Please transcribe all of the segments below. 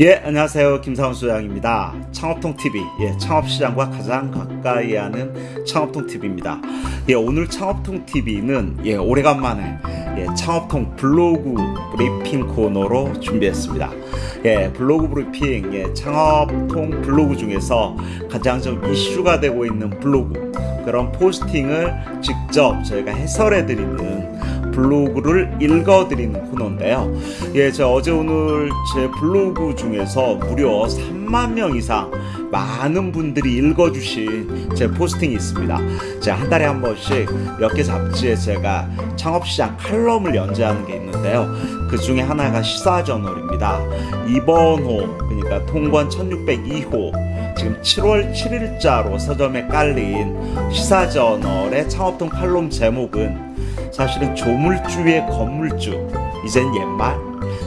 예, 안녕하세요. 김상훈 소장입니다. 창업통TV, 예, 창업시장과 가장 가까이 하는 창업통TV입니다. 예, 오늘 창업통TV는, 예, 오래간만에, 예, 창업통 블로그 브리핑 코너로 준비했습니다. 예, 블로그 브리핑, 예, 창업통 블로그 중에서 가장 좀 이슈가 되고 있는 블로그, 그런 포스팅을 직접 저희가 해설해 드리는 블로그를 읽어드리는 코너인데요. 예, 저 어제 오늘 제 블로그 중에서 무려 3만 명 이상 많은 분들이 읽어주신 제 포스팅이 있습니다. 제가 한 달에 한 번씩 몇 개 잡지에 제가 창업시장 칼럼을 연재하는 게 있는데요. 그 중에 하나가 시사저널입니다. 이번 호, 그러니까 통관 1602호, 지금 7월 7일자로 서점에 깔린 시사저널의 창업통 칼럼 제목은 사실은 조물주의 건물주 이젠 옛말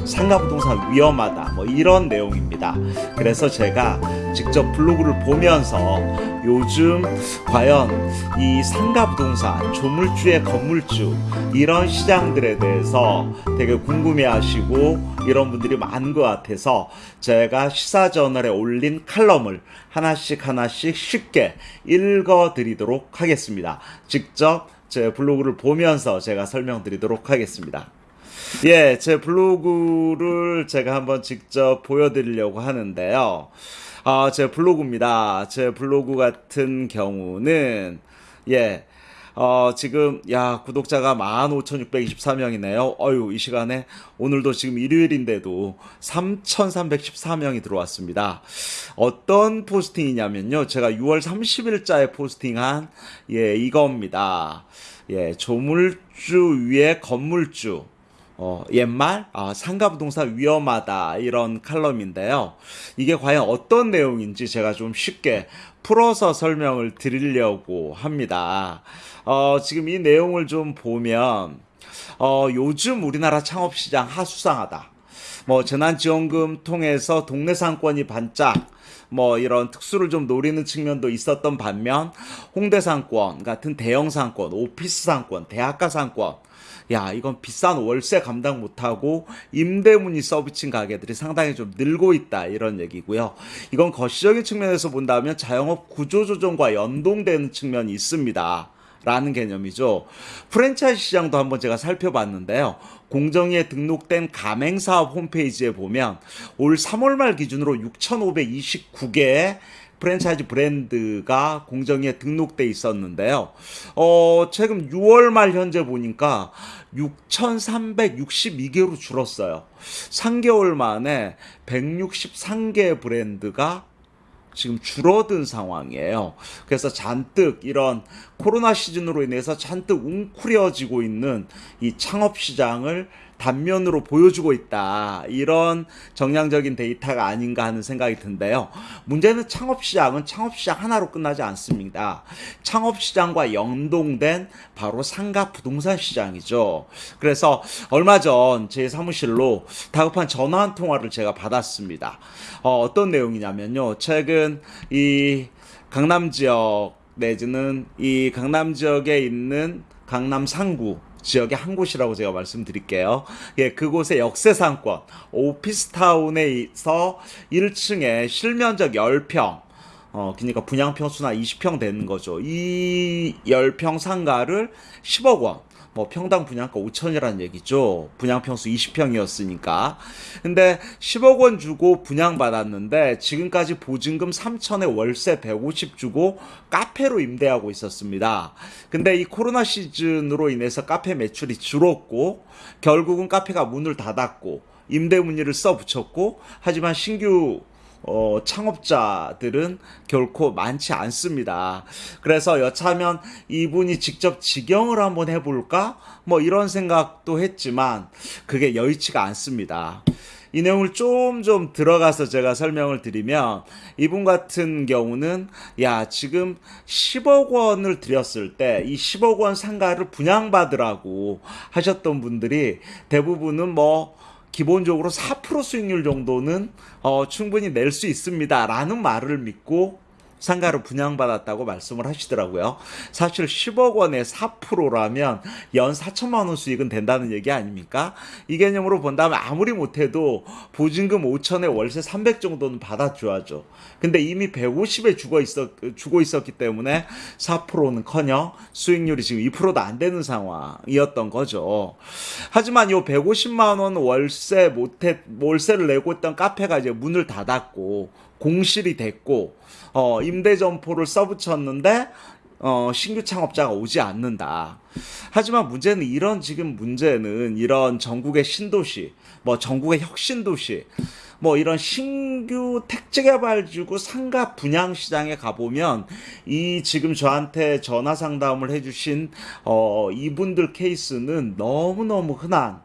상가 부동산 위험하다 뭐 이런 내용입니다. 그래서 제가 직접 블로그를 보면서 요즘 과연 이 상가 부동산 조물주의 건물주 이런 시장들에 대해서 되게 궁금해 하시고 이런 분들이 많은 것 같아서 제가 시사저널에 올린 칼럼을 하나씩 하나씩 쉽게 읽어 드리도록 하겠습니다. 직접 제 블로그를 보면서 제가 설명드리도록 하겠습니다. 예, 제 블로그를 제가 한번 직접 보여드리려고 하는데요. 아, 제 블로그입니다. 제 블로그 같은 경우는, 예, 어, 지금, 야, 구독자가 15,624명이네요. 어유, 이 시간에, 오늘도 지금 일요일인데도 3,314명이 들어왔습니다. 어떤 포스팅이냐면요. 제가 6월 30일자에 포스팅한, 예, 이겁니다. 예, 조물주 위에 건물주. 어, 옛말 아, 상가 부동산 위험하다 이런 칼럼인데요. 이게 과연 어떤 내용인지 제가 좀 쉽게 풀어서 설명을 드리려고 합니다. 어, 지금 이 내용을 좀 보면 어, 요즘 우리나라 창업시장 하수상하다. 뭐 재난지원금 통해서 동네 상권이 반짝 뭐 이런 특수를 좀 노리는 측면도 있었던 반면 홍대 상권 같은 대형 상권, 오피스 상권, 대학가 상권 야 이건 비싼 월세 감당 못하고 임대문이 서비친 가게들이 상당히 좀 늘고 있다 이런 얘기고요. 이건 거시적인 측면에서 본다면 자영업 구조조정과 연동되는 측면이 있습니다. 라는 개념이죠. 프랜차이즈 시장도 한번 제가 살펴봤는데요. 공정위에 등록된 가맹사업 홈페이지에 보면 올 3월 말 기준으로 6,529개의 프랜차이즈 브랜드가 공정위에 등록돼 있었는데요. 어, 최근 6월 말 현재 보니까 6,362개로 줄었어요. 3개월 만에 163개 브랜드가 지금 줄어든 상황이에요. 그래서 잔뜩 이런 코로나 시즌으로 인해서 잔뜩 웅크려지고 있는 이 창업 시장을 단면으로 보여주고 있다. 이런 정량적인 데이터가 아닌가 하는 생각이 든데요. 문제는 창업시장은 창업시장 하나로 끝나지 않습니다. 창업시장과 연동된 바로 상가 부동산 시장이죠. 그래서 얼마 전 제 사무실로 다급한 전화 한 통화를 제가 받았습니다. 어, 떤 내용이냐면요. 최근 이 강남 지역 내지는 이 강남 지역에 있는 강남 상구 지역의 한 곳이라고 제가 말씀드릴게요. 예, 그곳의 역세상권 오피스타운에서 1층에 실면적 10평 어, 그러니까 분양평수나 20평 되는 거죠. 이 10평 상가를 10억 원 뭐 평당 분양가 5천이라는 얘기죠. 분양평수 20평이었으니까. 근데 10억 원 주고 분양받았는데 지금까지 보증금 3천에 월세 150 주고 카페로 임대하고 있었습니다. 근데 이 코로나 시즌으로 인해서 카페 매출이 줄었고 결국은 카페가 문을 닫았고 임대 문의를 써 붙였고 하지만 신규 어, 창업자들은 결코 많지 않습니다. 그래서 여차하면 이분이 직접 직영을 한번 해볼까? 뭐 이런 생각도 했지만 그게 여의치가 않습니다. 이 내용을 좀좀 들어가서 제가 설명을 드리면 이분 같은 경우는 야 지금 10억 원을 드렸을 때 이 10억 원 상가를 분양받으라고 하셨던 분들이 대부분은 뭐 기본적으로 4% 수익률 정도는 어, 충분히 낼 수 있습니다. 라는 말을 믿고 상가를 분양받았다고 말씀을 하시더라고요. 사실 10억 원에 4%라면 연 4천만 원 수익은 된다는 얘기 아닙니까? 이 개념으로 본다면 아무리 못해도 보증금 5천에 월세 300 정도는 받아줘야죠. 근데 이미 150에 주고 있었 주고 있었기 때문에 4%는커녕 수익률이 지금 2%도 안 되는 상황이었던 거죠. 하지만 요 150만 원 월세 못해 월세를 내고 있던 카페가 이제 문을 닫았고 공실이 됐고 어 임대 점포를 써붙였는데 어, 신규 창업자가 오지 않는다. 하지만 문제는 이런 지금 문제는 이런 전국의 신도시, 뭐 전국의 혁신도시, 뭐 이런 신규 택지개발지구 상가 분양 시장에 가보면 이 지금 저한테 전화 상담을 해주신 어, 이분들 케이스는 너무너무 흔한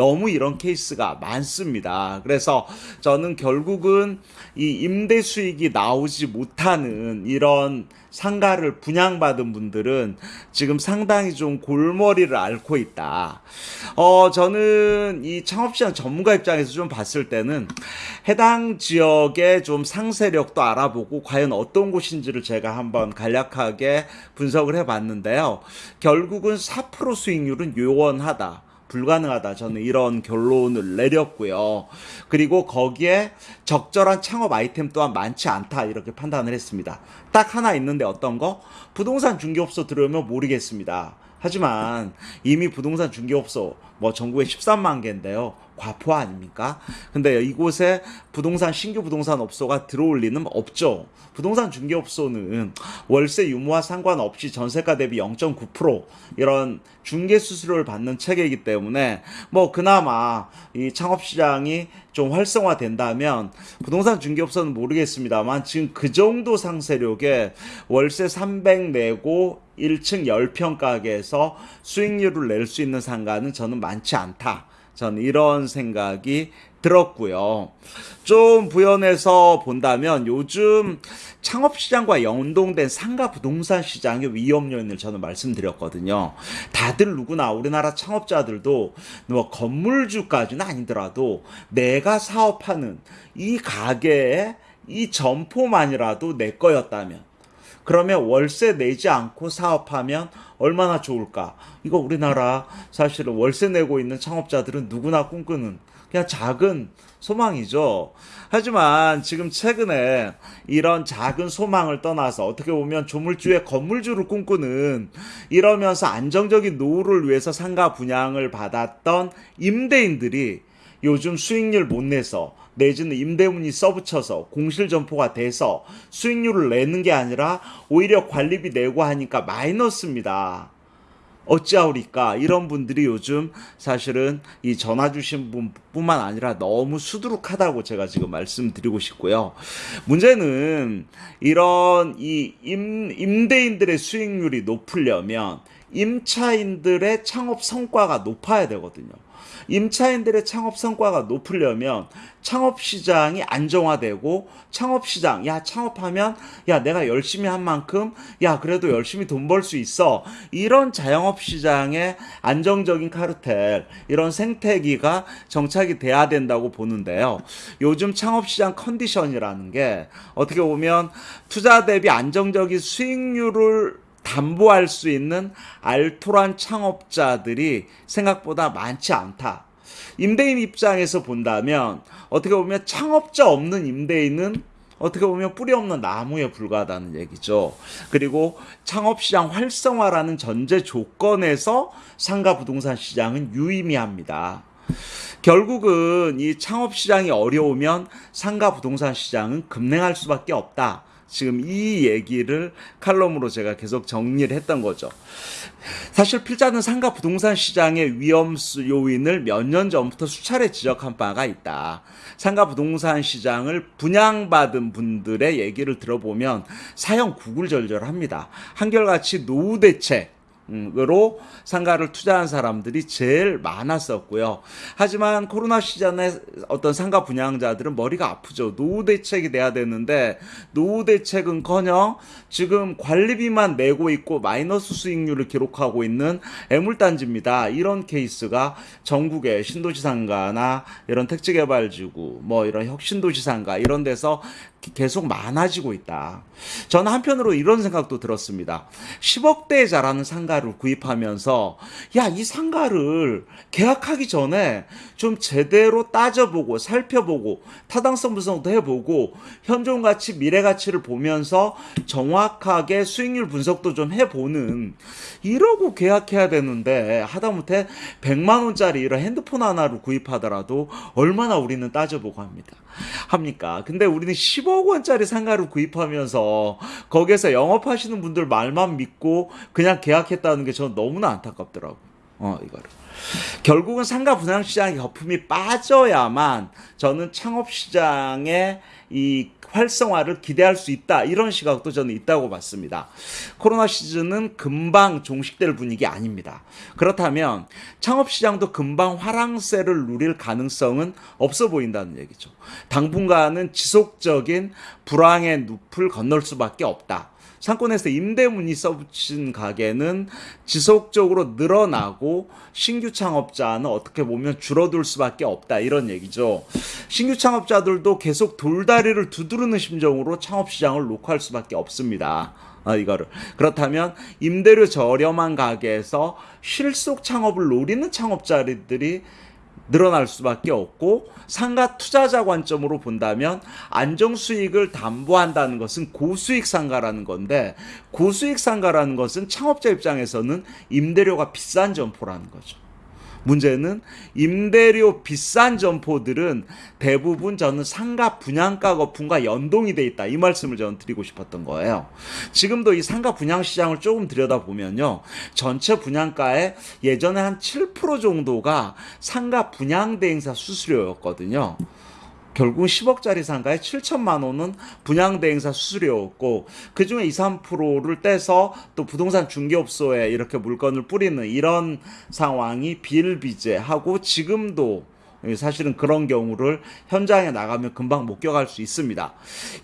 너무 이런 케이스가 많습니다. 그래서 저는 결국은 이 임대 수익이 나오지 못하는 이런 상가를 분양받은 분들은 지금 상당히 좀 골머리를 앓고 있다. 어, 저는 이 창업시장 전문가 입장에서 좀 봤을 때는 해당 지역의 좀 상세력도 알아보고 과연 어떤 곳인지를 제가 한번 간략하게 분석을 해 봤는데요. 결국은 4% 수익률은 요원하다. 불가능하다. 저는 이런 결론을 내렸고요. 그리고 거기에 적절한 창업 아이템 또한 많지 않다. 이렇게 판단을 했습니다. 딱 하나 있는데 어떤 거? 부동산 중개업소 들어오면 모르겠습니다. 하지만 이미 부동산 중개업소 뭐 전국에 13만 개인데요. 과포 아닙니까? 근데 이곳에 부동산 신규 부동산 업소가 들어올 리는 없죠. 부동산 중개업소는 월세 유무와 상관없이 전세가 대비 0.9% 이런 중개 수수료를 받는 체계이기 때문에 뭐 그나마 이 창업 시장이 좀 활성화된다면 부동산 중개업소는 모르겠습니다만 지금 그 정도 상세력에 월세 300 내고 1층 10평 가게에서 수익률을 낼 수 있는 상가는 저는 많지 않다. 저는 이런 생각이 들었고요. 좀 부연해서 본다면 요즘 창업시장과 연동된 상가 부동산 시장의 위험 요인을 저는 말씀드렸거든요. 다들 누구나 우리나라 창업자들도 뭐 건물주까지는 아니더라도 내가 사업하는 이 가게의 이 점포만이라도 내 거였다면 그러면 월세 내지 않고 사업하면 얼마나 좋을까? 이거 우리나라 사실은 월세 내고 있는 창업자들은 누구나 꿈꾸는 그냥 작은 소망이죠. 하지만 지금 최근에 이런 작은 소망을 떠나서 어떻게 보면 조물주의 건물주를 꿈꾸는 이러면서 안정적인 노후를 위해서 상가 분양을 받았던 임대인들이 요즘 수익률 못 내서 내지는 임대문이 써붙여서 공실 점포가 돼서 수익률을 내는 게 아니라 오히려 관리비 내고 하니까 마이너스입니다. 어찌하오리까 이런 분들이 요즘 사실은 이 전화 주신 분뿐만 아니라 너무 수두룩하다고 제가 지금 말씀드리고 싶고요. 문제는 이런 이 임, 임대인들의 수익률이 높으려면 임차인들의 창업 성과가 높아야 되거든요. 임차인들의 창업 성과가 높으려면 창업 시장이 안정화되고 창업 시장 야 창업하면 야 내가 열심히 한 만큼 야 그래도 열심히 돈 벌 수 있어 이런 자영업 시장의 안정적인 카르텔 이런 생태기가 정착이 돼야 된다고 보는데요. 요즘 창업 시장 컨디션이라는 게 어떻게 보면 투자 대비 안정적인 수익률을 담보할 수 있는 알토란 창업자들이 생각보다 많지 않다. 임대인 입장에서 본다면 어떻게 보면 창업자 없는 임대인은 어떻게 보면 뿌리 없는 나무에 불과하다는 얘기죠. 그리고 창업시장 활성화라는 전제 조건에서 상가 부동산 시장은 유의미합니다. 결국은 이 창업시장이 어려우면 상가 부동산 시장은 급냉할 수밖에 없다. 지금 이 얘기를 칼럼으로 제가 계속 정리를 했던 거죠. 사실 필자는 상가 부동산 시장의 위험 요인을 몇 년 전부터 수차례 지적한 바가 있다. 상가 부동산 시장을 분양받은 분들의 얘기를 들어보면 사형 구글절절합니다. 한결같이 노후 대책 으로 상가를 투자한 사람들이 제일 많았었고요. 하지만 코로나 시즌에 어떤 상가 분양자들은 머리가 아프죠. 노후 대책이 돼야 되는데 노후 대책은커녕 지금 관리비만 내고 있고 마이너스 수익률을 기록하고 있는 애물단지입니다. 이런 케이스가 전국의 신도시 상가나 이런 택지개발지구 뭐 이런 혁신도시 상가 이런 데서 계속 많아지고 있다. 저는 한편으로 이런 생각도 들었습니다. 10억대에 자라는 상가를 구입하면서 야, 이 상가를 계약하기 전에 좀 제대로 따져보고 살펴보고 타당성 분석도 해보고 현존 가치, 미래 가치를 보면서 정확하게 수익률 분석도 좀 해보는 이러고 계약해야 되는데 하다못해 100만 원짜리 이런 핸드폰 하나를 구입하더라도 얼마나 우리는 따져보고 합니다. 합니까? 근데 우리는 10억 원짜리 상가를 구입하면서 거기에서 영업하시는 분들 말만 믿고 그냥 계약했다는 게 저는 너무나 안타깝더라고. 어, 이거를. 결국은 상가 분양 시장의 거품이 빠져야만 저는 창업 시장의 이 활성화를 기대할 수 있다. 이런 시각도 저는 있다고 봤습니다. 코로나 시즌은 금방 종식될 분위기 아닙니다. 그렇다면 창업 시장도 금방 화랑세를 누릴 가능성은 없어 보인다는 얘기죠. 당분간은 지속적인 불황의 늪을 건널 수밖에 없다. 상권에서 임대문이 써붙인 가게는 지속적으로 늘어나고 신규 창업자는 어떻게 보면 줄어들 수밖에 없다 이런 얘기죠. 신규 창업자들도 계속 돌다리를 두드르는 심정으로 창업 시장을 녹화할 수밖에 없습니다. 아, 이거를. 그렇다면 임대료 저렴한 가게에서 실속 창업을 노리는 창업자들이 늘어날 수밖에 없고 상가 투자자 관점으로 본다면 안정 수익을 담보한다는 것은 고수익 상가라는 건데 고수익 상가라는 것은 창업자 입장에서는 임대료가 비싼 점포라는 거죠. 문제는 임대료 비싼 점포들은 대부분 저는 상가 분양가 거품과 연동이 돼 있다. 이 말씀을 저는 드리고 싶었던 거예요. 지금도 이 상가 분양 시장을 조금 들여다보면요. 전체 분양가의 예전에 한 7% 정도가 상가 분양 대행사 수수료였거든요. 결국 10억짜리 상가에 7천만 원은 분양대행사 수수료였고 그중에 2, 3%를 떼서 또 부동산 중개업소에 이렇게 물건을 뿌리는 이런 상황이 비일비재하고 지금도 사실은 그런 경우를 현장에 나가면 금방 목격할 수 있습니다.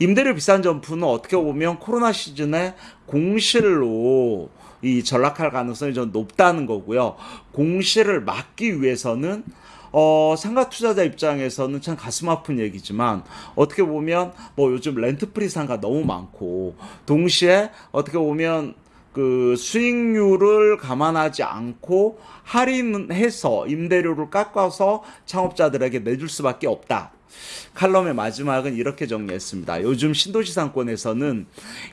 임대료 비싼 점포는 어떻게 보면 코로나 시즌에 공실로 이 전락할 가능성이 좀 높다는 거고요. 공실을 막기 위해서는 어, 상가 투자자 입장에서는 참 가슴 아픈 얘기지만 어떻게 보면 뭐 요즘 렌트프리 상가 너무 많고 동시에 어떻게 보면 그 수익률을 감안하지 않고 할인해서 임대료를 깎아서 창업자들에게 내줄 수밖에 없다. 칼럼의 마지막은 이렇게 정리했습니다. 요즘 신도시 상권에서는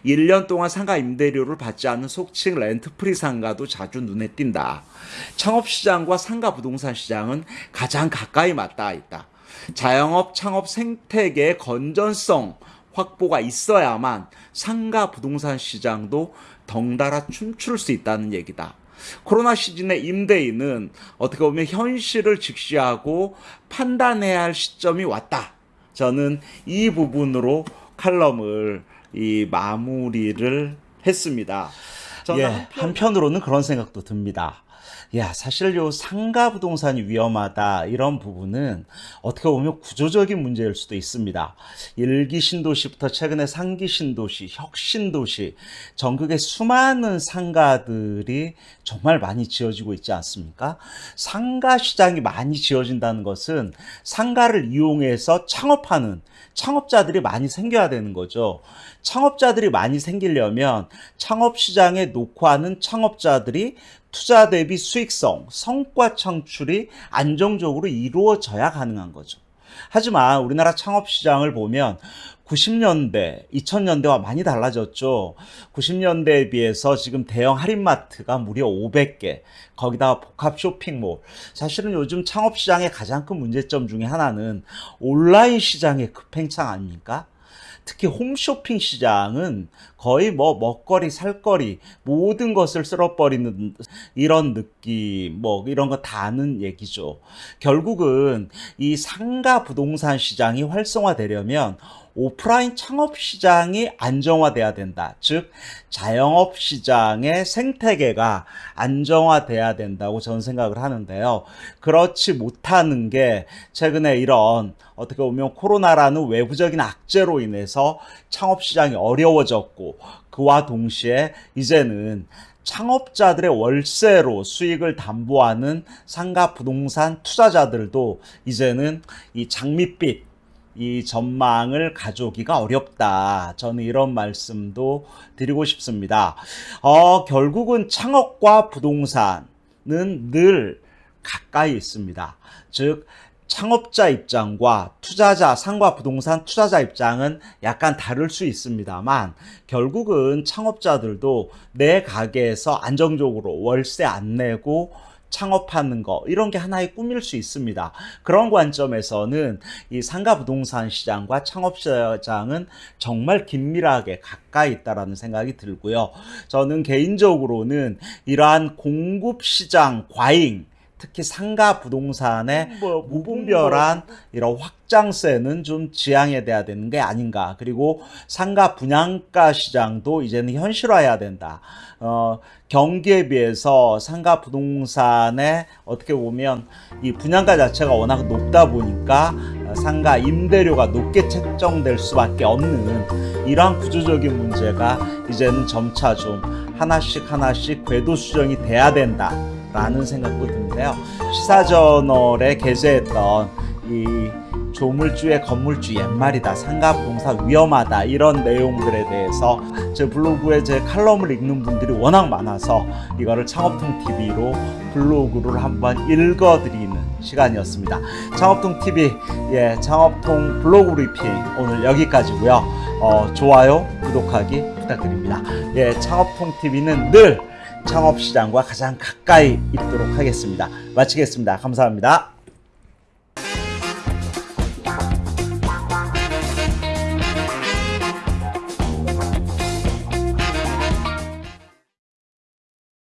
1년 동안 상가 임대료를 받지 않는 속칭 렌트프리 상가도 자주 눈에 띈다. 창업시장과 상가 부동산 시장은 가장 가까이 맞닿아 있다. 자영업 창업 생태계의 건전성 확보가 있어야만 상가 부동산 시장도 덩달아 춤출 수 있다는 얘기다. 코로나 시즌의 임대인은 어떻게 보면 현실을 직시하고 판단해야 할 시점이 왔다. 저는 이 부분으로 칼럼을 이 마무리를 했습니다. 저는 예, 한편... 한편으로는 그런 생각도 듭니다. 야, 사실 요 상가 부동산이 위험하다 이런 부분은 어떻게 보면 구조적인 문제일 수도 있습니다. 일기 신도시부터 최근에 상기 신도시, 혁신도시, 전국에 수많은 상가들이 정말 많이 지어지고 있지 않습니까? 상가 시장이 많이 지어진다는 것은 상가를 이용해서 창업하는 창업자들이 많이 생겨야 되는 거죠. 창업자들이 많이 생기려면 창업 시장에 녹화하는 창업자들이 투자 대비 수익성, 성과 창출이 안정적으로 이루어져야 가능한 거죠. 하지만 우리나라 창업 시장을 보면 90년대, 2000년대와 많이 달라졌죠. 90년대에 비해서 지금 대형 할인마트가 무려 500개, 거기다가 복합 쇼핑몰. 사실은 요즘 창업 시장의 가장 큰 문제점 중에 하나는 온라인 시장의 급행창 아닙니까? 특히 홈쇼핑 시장은 거의 뭐 먹거리, 살거리 모든 것을 쓸어버리는 이런 느낌, 뭐 이런 거다 아는 얘기죠. 결국은 이 상가 부동산 시장이 활성화되려면 오프라인 창업 시장이 안정화돼야 된다. 즉 자영업 시장의 생태계가 안정화돼야 된다고 저는 생각을 하는데요. 그렇지 못하는 게 최근에 이런 어떻게 보면 코로나라는 외부적인 악재로 인해서 창업 시장이 어려워졌고 그와 동시에 이제는 창업자들의 월세로 수익을 담보하는 상가 부동산 투자자들도 이제는 이 장밋빛 이 전망을 가져오기가 어렵다. 저는 이런 말씀도 드리고 싶습니다. 어, 결국은 창업과 부동산은 늘 가까이 있습니다. 즉, 창업자 입장과 투자자, 상과 부동산 투자자 입장은 약간 다를 수 있습니다만 결국은 창업자들도 내 가게에서 안정적으로 월세 안 내고 창업하는 거 이런 게 하나의 꿈일 수 있습니다. 그런 관점에서는 이 상가 부동산 시장과 창업 시장은 정말 긴밀하게 가까이 있다라는 생각이 들고요. 저는 개인적으로는 이러한 공급 시장 과잉 특히 상가 부동산의 뭐 무분별한 이런 확장세는 좀 지양해야 돼야 되는 게 아닌가. 그리고 상가 분양가 시장도 이제는 현실화해야 된다. 어, 경기에 비해서 상가 부동산의 어떻게 보면 이 분양가 자체가 워낙 높다 보니까 상가 임대료가 높게 책정될 수밖에 없는 이러한 구조적인 문제가 이제는 점차 좀 하나씩 하나씩 궤도 수정이 돼야 된다. 라는 생각도 드는데요. 시사저널에 게재했던 이 조물주의 건물주 옛말이다 상가 부동산 위험하다 이런 내용들에 대해서 제 블로그에 제 칼럼을 읽는 분들이 워낙 많아서 이거를 창업통 TV로 블로그를 한번 읽어드리는 시간이었습니다. 창업통 TV 예 창업통 블로그 브리핑 오늘 여기까지고요. 어, 좋아요 구독하기 부탁드립니다. 예 창업통 TV는 늘 창업 시장과 가장 가까이 있도록 하겠습니다. 마치겠습니다. 감사합니다.